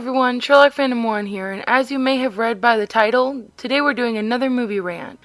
everyone, Sherlock Phantom 1 here, and as you may have read by the title, today we're doing another movie rant.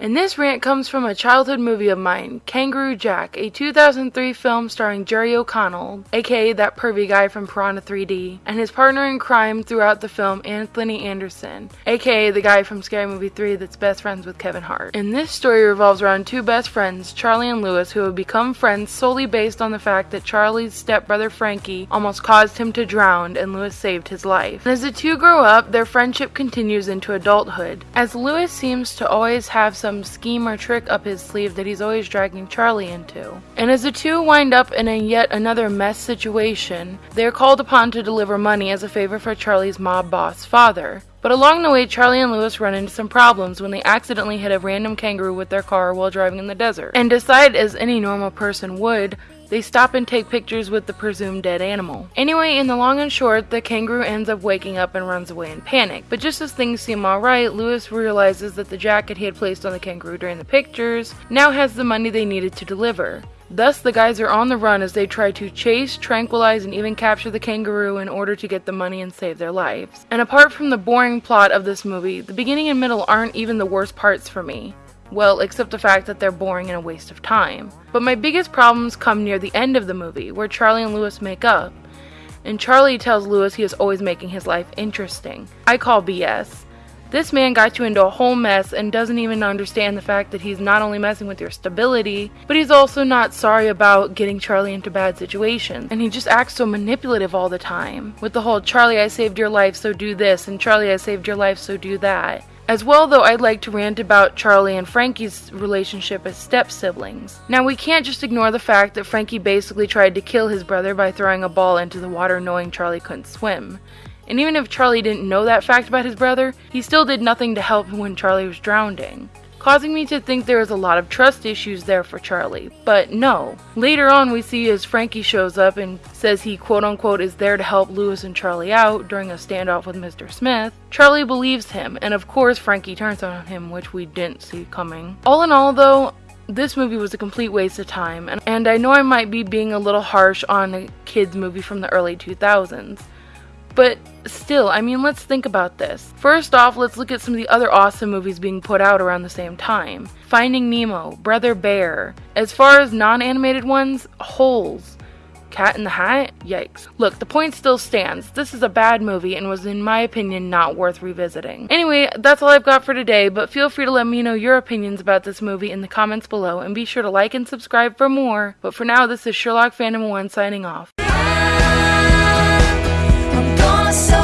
And this rant comes from a childhood movie of mine, Kangaroo Jack, a 2003 film starring Jerry O'Connell, aka that pervy guy from Piranha 3D, and his partner in crime throughout the film, Anthony Anderson, aka the guy from Scary Movie 3 that's best friends with Kevin Hart. And this story revolves around two best friends, Charlie and Lewis, who have become friends solely based on the fact that Charlie's stepbrother Frankie almost caused him to drown and Lewis saved his life. And as the two grow up, their friendship continues into adulthood, as Lewis seems to always have some some scheme or trick up his sleeve that he's always dragging Charlie into. And as the two wind up in a yet another mess situation, they are called upon to deliver money as a favor for Charlie's mob boss father. But along the way, Charlie and Lewis run into some problems when they accidentally hit a random kangaroo with their car while driving in the desert, and decide, as any normal person would, they stop and take pictures with the presumed dead animal. Anyway, in the long and short, the kangaroo ends up waking up and runs away in panic. But just as things seem alright, Lewis realizes that the jacket he had placed on the kangaroo during the pictures now has the money they needed to deliver. Thus, the guys are on the run as they try to chase, tranquilize, and even capture the kangaroo in order to get the money and save their lives. And apart from the boring plot of this movie, the beginning and middle aren't even the worst parts for me. Well, except the fact that they're boring and a waste of time. But my biggest problems come near the end of the movie, where Charlie and Lewis make up. And Charlie tells Lewis he is always making his life interesting. I call BS. This man got you into a whole mess and doesn't even understand the fact that he's not only messing with your stability, but he's also not sorry about getting Charlie into bad situations. And he just acts so manipulative all the time. With the whole Charlie, I saved your life, so do this, and Charlie, I saved your life, so do that. As well, though, I'd like to rant about Charlie and Frankie's relationship as step siblings. Now, we can't just ignore the fact that Frankie basically tried to kill his brother by throwing a ball into the water knowing Charlie couldn't swim. And even if Charlie didn't know that fact about his brother, he still did nothing to help when Charlie was drowning causing me to think there is a lot of trust issues there for Charlie. But no. Later on, we see as Frankie shows up and says he quote unquote is there to help Lewis and Charlie out during a standoff with Mr. Smith. Charlie believes him, and of course, Frankie turns on him, which we didn't see coming. All in all, though, this movie was a complete waste of time, and, and I know I might be being a little harsh on a kids' movie from the early 2000s. But still, I mean, let's think about this. First off, let's look at some of the other awesome movies being put out around the same time Finding Nemo, Brother Bear. As far as non animated ones, Holes. Cat in the Hat? Yikes. Look, the point still stands. This is a bad movie and was, in my opinion, not worth revisiting. Anyway, that's all I've got for today, but feel free to let me know your opinions about this movie in the comments below and be sure to like and subscribe for more. But for now, this is Sherlock Phantom 1 signing off myself